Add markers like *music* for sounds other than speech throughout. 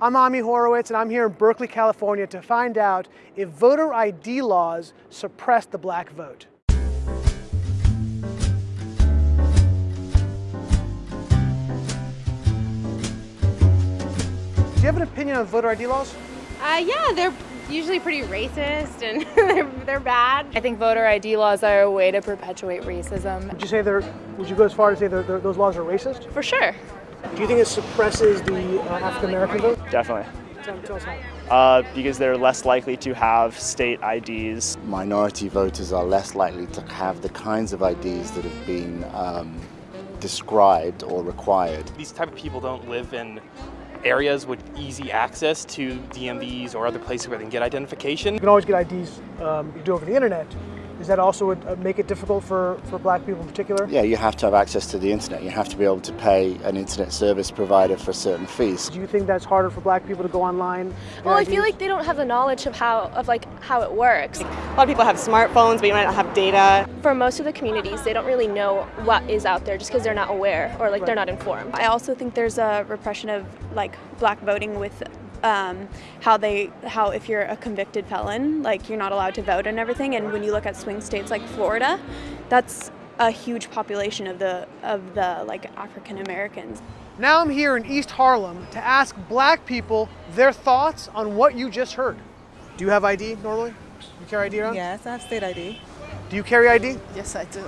I'm Ami Horowitz, and I'm here in Berkeley, California to find out if voter ID laws suppress the black vote. Do you have an opinion on voter ID laws? Uh, yeah, they're usually pretty racist and *laughs* they're, they're bad. I think voter ID laws are a way to perpetuate racism. Would you say they're, would you go as far as say they're, they're, those laws are racist? For sure. Do you think it suppresses the uh, African American vote? Definitely. Tell, tell us how. Uh, because they're less likely to have state IDs. Minority voters are less likely to have the kinds of IDs that have been um, described or required. These type of people don't live in areas with easy access to DMVs or other places where they can get identification. You can always get IDs um, you do over the internet. Does that also would, uh, make it difficult for, for black people in particular? Yeah, you have to have access to the internet. You have to be able to pay an internet service provider for certain fees. Do you think that's harder for black people to go online? Well, I feel like they don't have the knowledge of how of like how it works. A lot of people have smartphones, but you might not have data. For most of the communities, they don't really know what is out there just because they're not aware or like Right. they're not informed. I also think there's a repression of like black voting with um, how they how if you're a convicted felon, like you're not allowed to vote and everything. And when you look at swing states like Florida, that's a huge population of the of the like African Americans. Now I'm here in East Harlem to ask black people their thoughts on what you just heard. Do you have ID normally? You carry ID around? Yes, I have state ID. Do you carry ID? Yes, I do.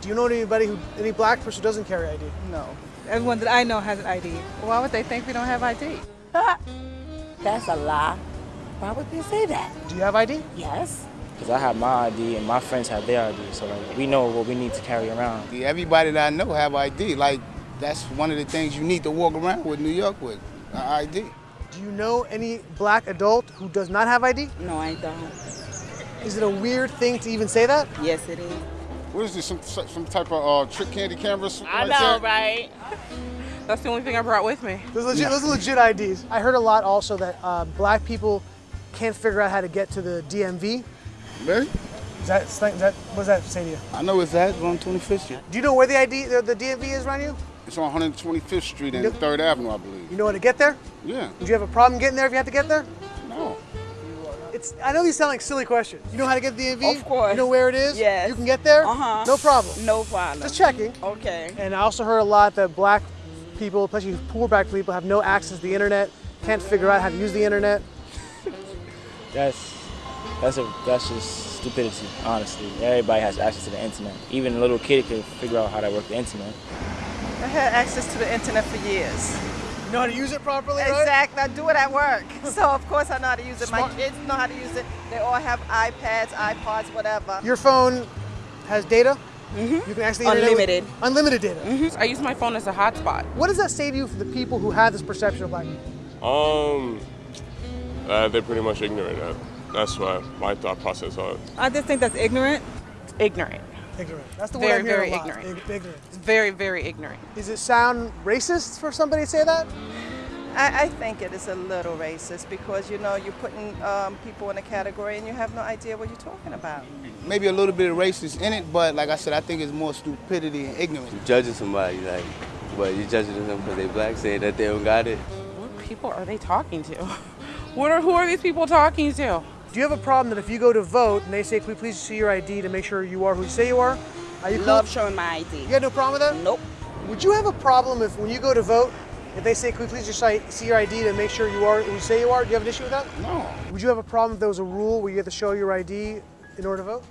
Do you know anybody who, any black person who doesn't carry ID? No. Everyone that I know has an ID. Why would they think we don't have ID? *laughs* That's a lie. Why would they say that? Do you have ID? Yes. Because I have my ID and my friends have their ID, so like we know what we need to carry around. Everybody that I know have ID. Like that's one of the things you need to walk around with New York with, an ID. Do you know any black adult who does not have ID? No, I don't. Is it a weird thing to even say that? Yes, it is. What is this? Some some type of uh, trick candy camera? I like know, that? right? That's the only thing I brought with me. Those, legit, those are legit IDs. I heard a lot also that uh, black people can't figure out how to get to the DMV. Really? Is that, is that, what does that say to you? I know it's that. It's on 25th Street. Do you know where the ID, the, the DMV is around you? It's on 125th Street and Yep. 3rd Avenue, I believe. You know how to get there? Yeah. Would you have a problem getting there if you had to get there? No. It's, I know these sound like silly questions. You know how to get the DMV? Of course. You know where it is? Yes. You can get there? Uh-huh. No problem. No problem. Just checking. Okay. And I also heard a lot that black people, especially poor black people, have no access to the internet, can't figure out how to use the internet. *laughs* That's that's a that's just stupidity, honestly. Everybody has access to the internet. Even a little kid could figure out how to work the internet. I had access to the internet for years. You know how to use it properly, right? Exactly. I do it at work. *laughs* So of course I know how to use it. My kids know how to use it. They all have iPads, iPods, whatever. Your phone has data? Mm-hmm. You can actually the with- Unlimited. unlimited data. Mm-hmm. I use my phone as a hotspot. What does that say to you for the people who have this perception of black people? Um, uh, they're pretty much ignorant. Uh, that's what my thought process was. I just think that's ignorant. Ignorant. Ignorant. That's the Very, word I'm hearing very a lot. ignorant. Ig- ignorant. Very, very ignorant. Does it sound racist for somebody to say that? I, I think it is a little racist because you know you're putting um, people in a category and you have no idea what you're talking about. Maybe a little bit of racist in it, but like I said, I think it's more stupidity and ignorance. judging somebody like, but you're judging them because they black, saying that they don't got it. What people are they talking to? *laughs* What are who are these people talking to? Do you have a problem that if you go to vote and they say, can we please see your ID to make sure you are who you say you are? Are you cool? Love showing my ID. You got no problem with that? Nope. Would you have a problem if when you go to vote, if they say, can we please just si- see your ID to make sure you are who you say you are? Do you have an issue with that? No. Would you have a problem if there was a rule where you had to show your ID in order to vote?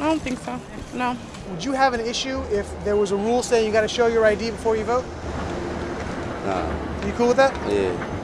I don't think so. No. Would you have an issue if there was a rule saying you got to show your ID before you vote? Nah, Are you cool with that? yeah.